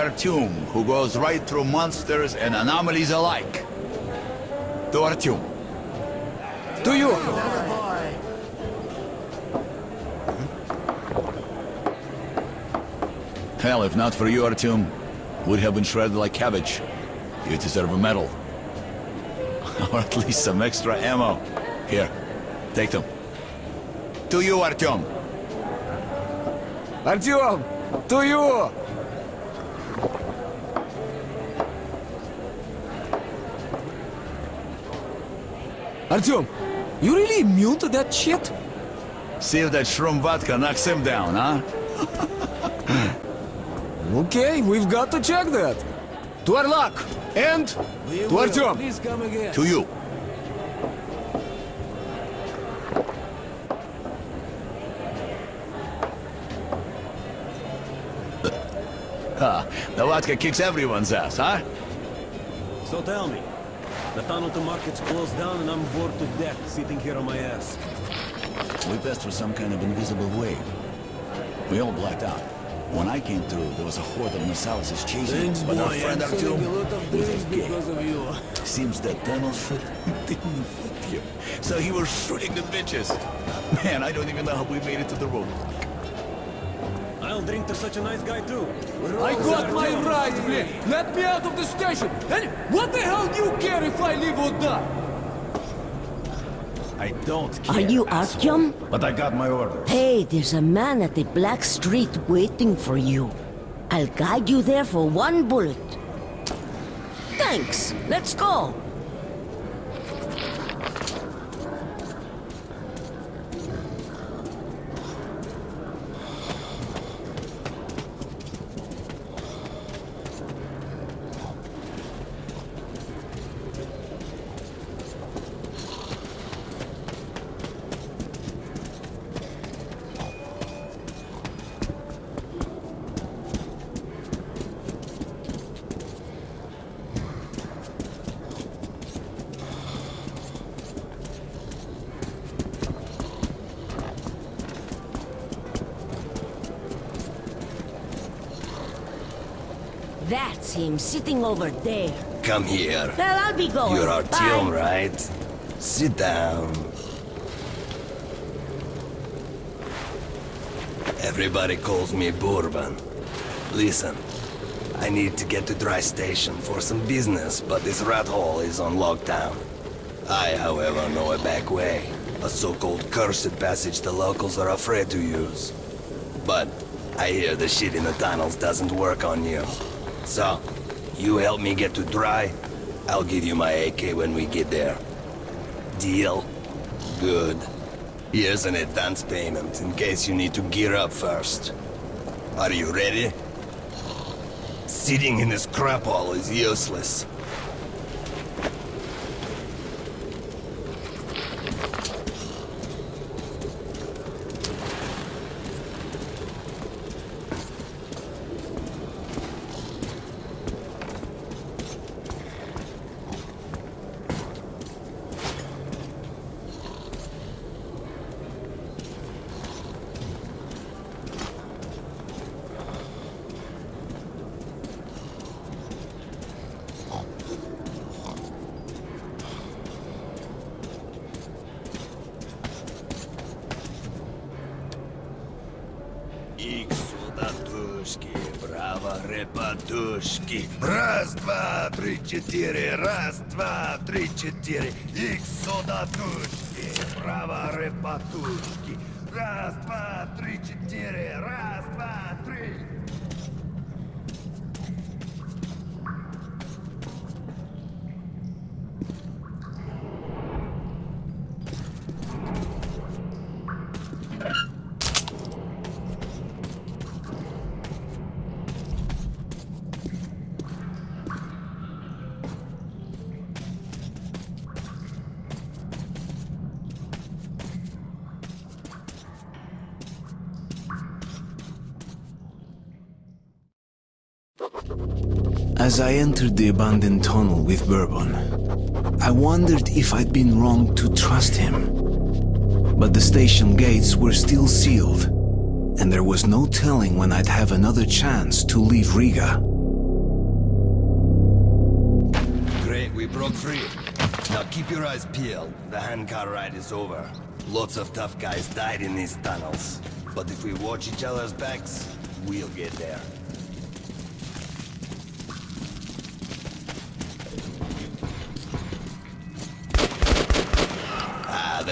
Artyom, who goes right through monsters and anomalies alike. To Artyom. To you! Hell, if not for you, Artyom, would have been shredded like cabbage. You deserve a medal. or at least some extra ammo. Here, take them. To you, Artyom! Artyom! To you! Artyom, you really immune to that shit? See if that shroom vodka knocks him down, huh? okay, we've got to check that. To our luck, and we to Artyom. To you. Ah, the vodka kicks everyone's ass, huh? So tell me, the tunnel to market's closed down and I'm bored to death sitting here on my ass. We passed through some kind of invisible wave. We all blacked out. When I came through, there was a horde of Nosalises chasing us, but our friend Artyom was a gay. of you. Seems that tunnel shit didn't fit you. So he was shooting the bitches. Man, I don't even know how we made it to the roadblock drink to such a nice guy too? I got my rights, Blair! Let me out of the station! And what the hell do you care if I live or die? I don't care, Are you Akyam? But I got my orders. Hey, there's a man at the Black Street waiting for you. I'll guide you there for one bullet. Thanks! Let's go! That's him sitting over there. Come here. Well, I'll be going. You're Artyom, right? Sit down. Everybody calls me Bourbon. Listen, I need to get to Dry Station for some business, but this rat hole is on lockdown. I, however, know a back way. A so-called cursed passage the locals are afraid to use. But I hear the shit in the tunnels doesn't work on you. So, you help me get to Dry, I'll give you my AK when we get there. Deal? Good. Here's an advance payment in case you need to gear up first. Are you ready? Sitting in this crap hole is useless. Четыре. Ик сюда тушки, браво, репатушки. Раз, два, три, четыре, раз, два, три. As I entered the abandoned tunnel with Bourbon, I wondered if I'd been wrong to trust him. But the station gates were still sealed, and there was no telling when I'd have another chance to leave Riga. Great, we broke free. Now keep your eyes peeled. The handcar ride is over. Lots of tough guys died in these tunnels. But if we watch each other's backs, we'll get there.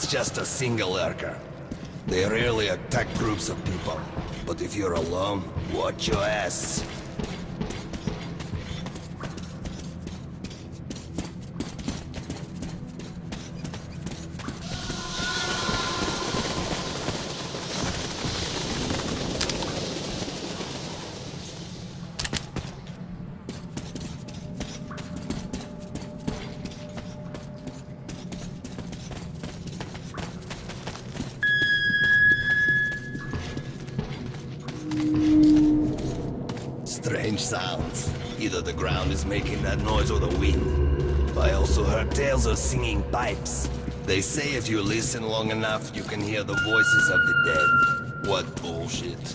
That's just a single lurker. They rarely attack groups of people. But if you're alone, watch your ass. Sounds. Either the ground is making that noise or the wind. I also heard tales of singing pipes. They say if you listen long enough, you can hear the voices of the dead. What bullshit.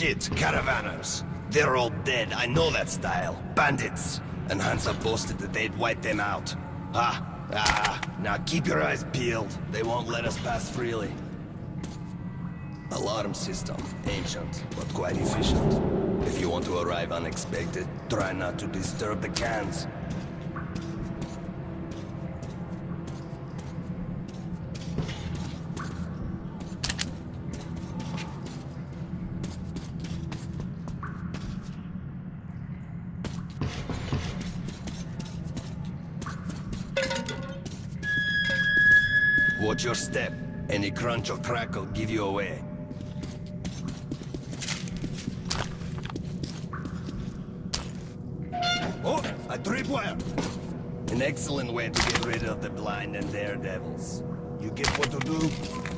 Shit, caravanners. They're all dead, I know that style. Bandits. And Hansa boasted that they'd wipe them out. Ah, ah, now keep your eyes peeled. They won't let us pass freely. Alarm system. Ancient, but quite efficient. If you want to arrive unexpected, try not to disturb the cans. Watch your step. Any crunch or crackle give you away. Oh, a tripwire! An excellent way to get rid of the blind and daredevils. You get what to do?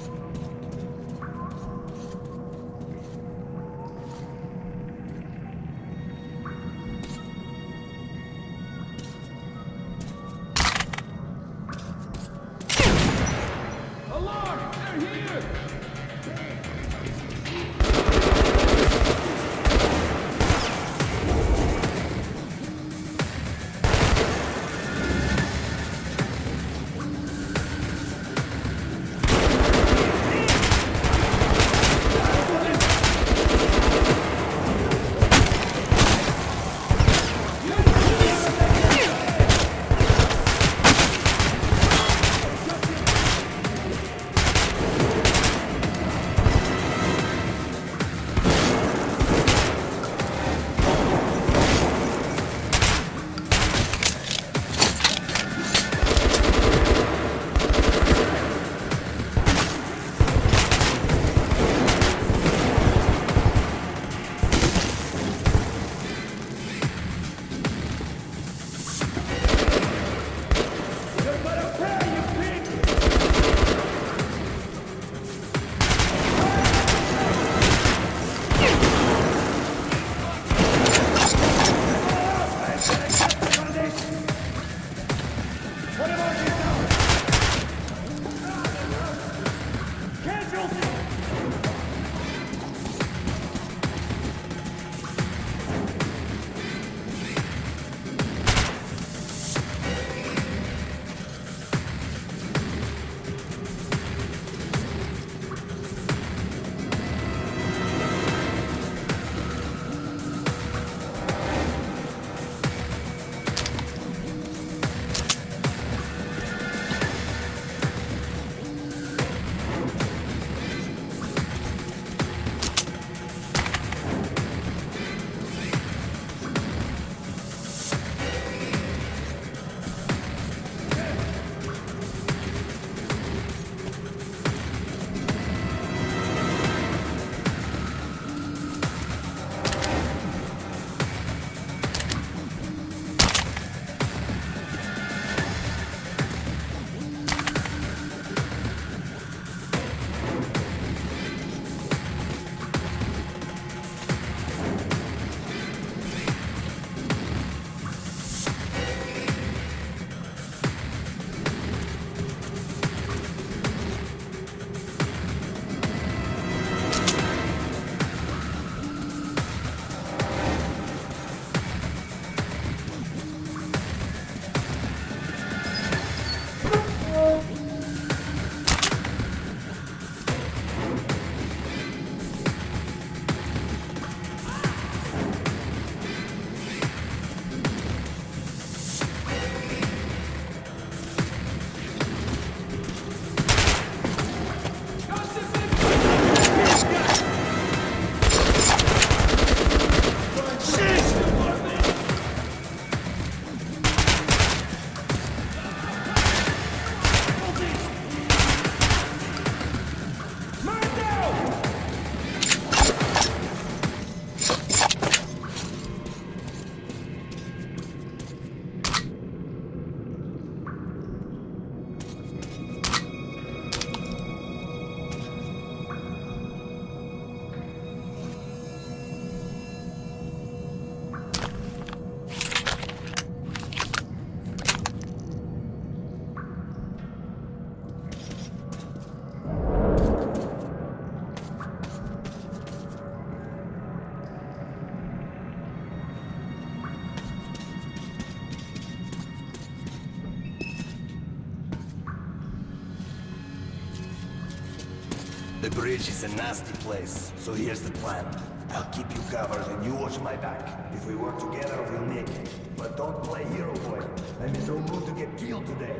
Bridge is a nasty place, so here's the plan. I'll keep you covered and you watch my back. If we work together, we'll make it. But don't play hero boy. I'm in no mood to get killed today.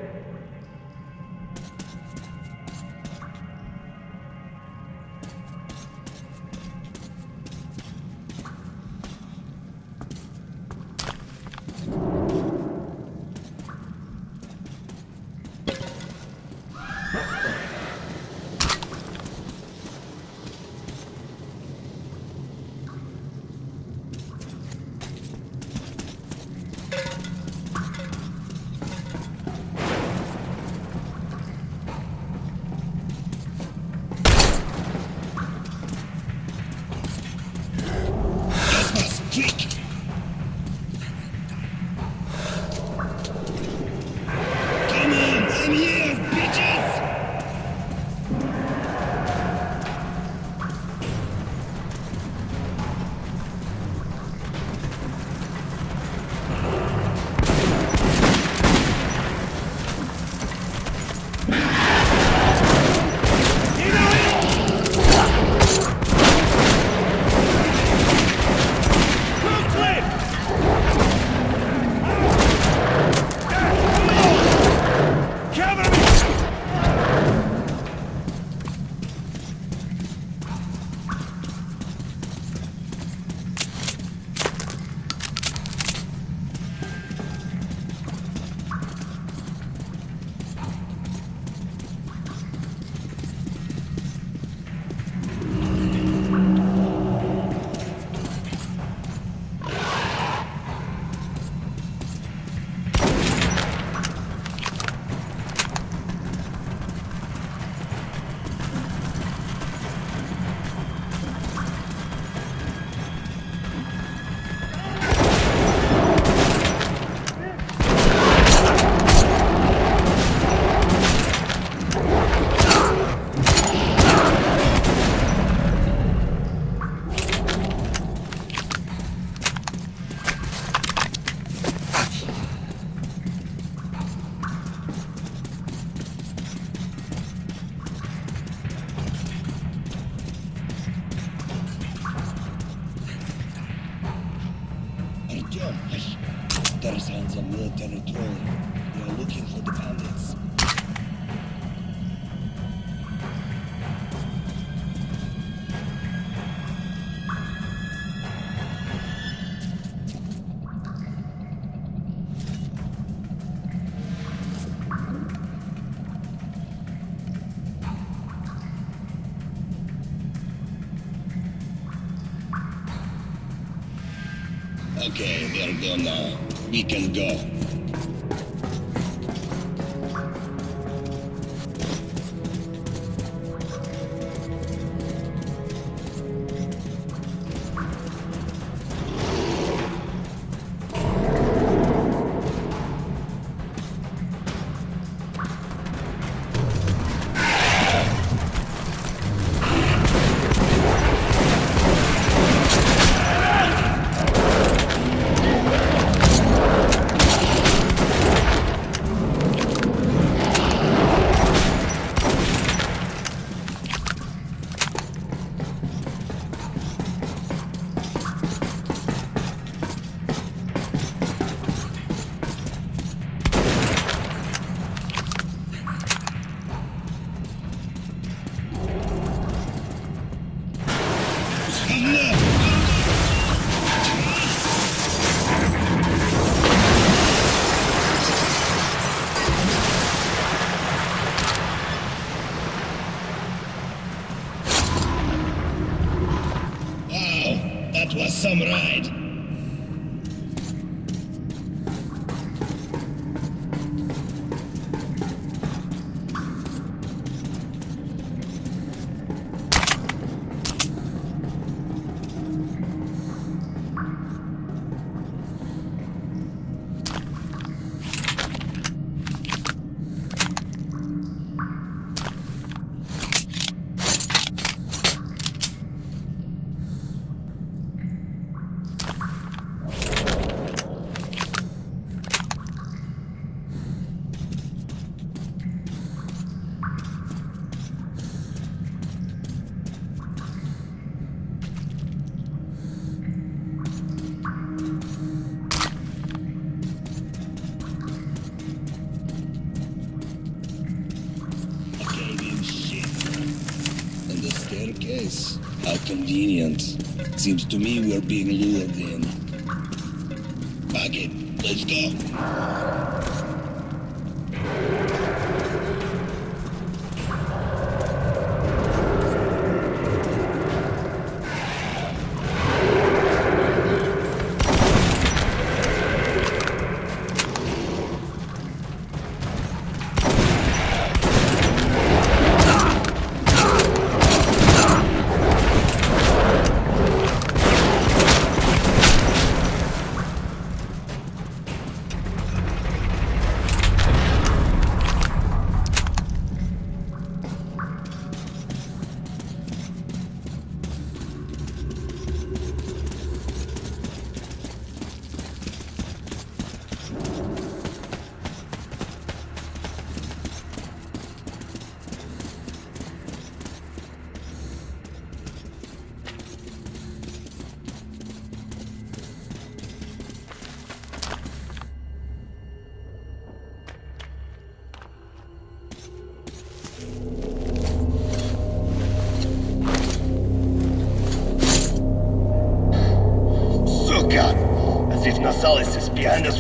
in here. Artyom, there's hands on military trolling. We are looking for the bandits. Okay, now. We can go. Some ride. Convenient. Seems to me we're being lured in. Fuck it, let's go.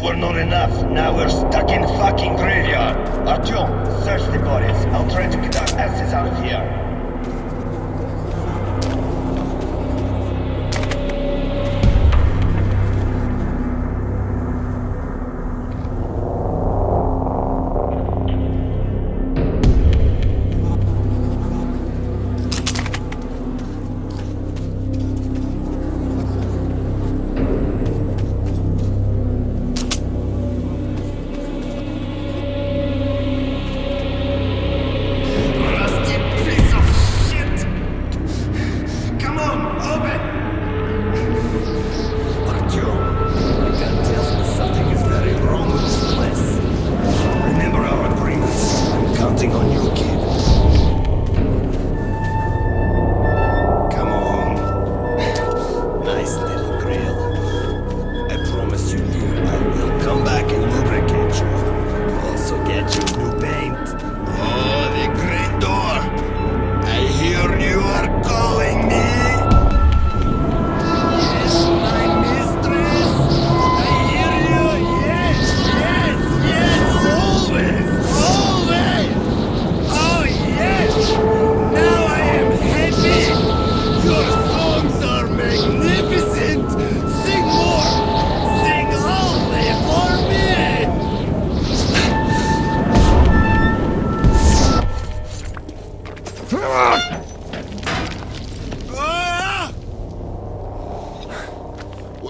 Were not enough. Now we're stuck in fucking graveyard. Artyom, search the bodies. I'll try to get our asses out of here.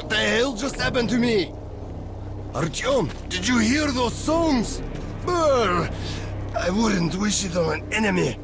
What the hell just happened to me? Artyom, did you hear those songs? Brr, I wouldn't wish it on an enemy.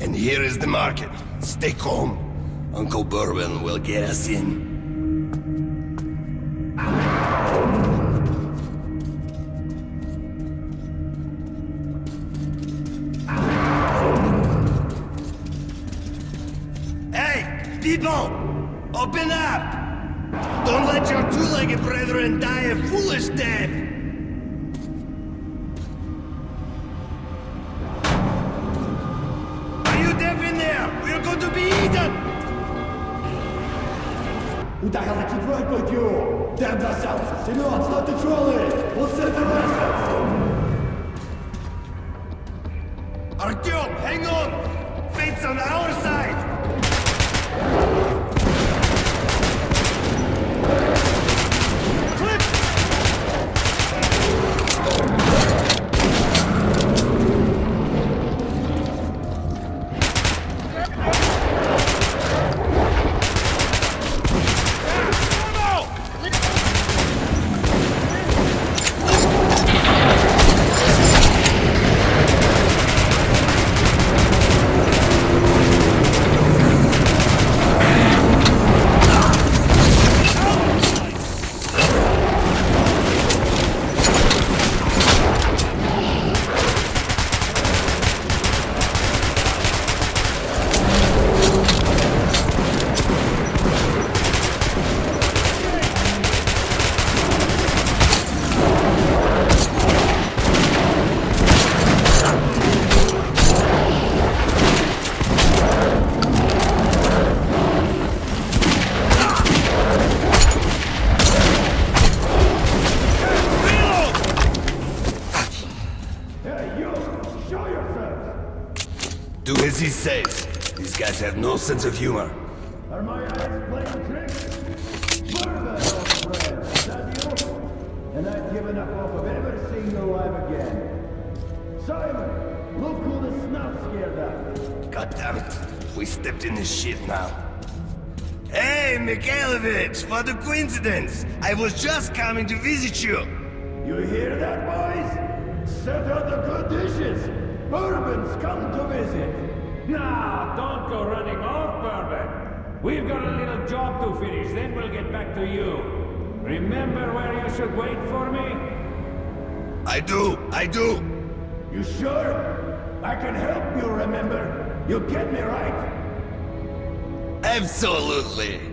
And here is the market. Stay calm. Uncle Bourbon will get us in. Hey, people! Open up! Don't let your two-legged brethren die a foolish death! Sense of humor. Are my eyes playing tricks? And I've given up hope of ever seeing you alive again. Simon, look who the scared up. God damn it. We stepped in this shit now. Hey, Mikhailovich, what a coincidence! I was just coming to visit you. You hear that, boys? Set out the good dishes. Bourbon's come to visit. Now, don't go running off, Bourbon. We've got a little job to finish, then we'll get back to you. Remember where you should wait for me? I do, I do. You sure? I can help you remember. You get me right? Absolutely.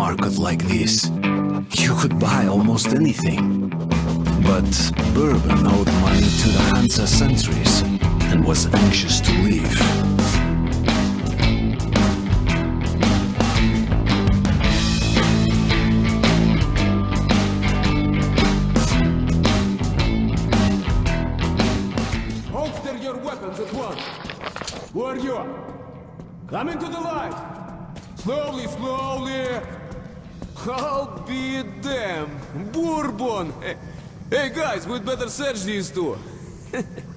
Market like this. You could buy almost anything. But Bourbon owed money to the Hansa sentries and was anxious to leave. Holster your weapons at once. Who are you? Come into the light. Slowly, slowly. I'll be damned. Bourbon. Hey, hey, guys, we'd better search these two.